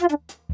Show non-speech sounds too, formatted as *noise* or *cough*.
you *laughs*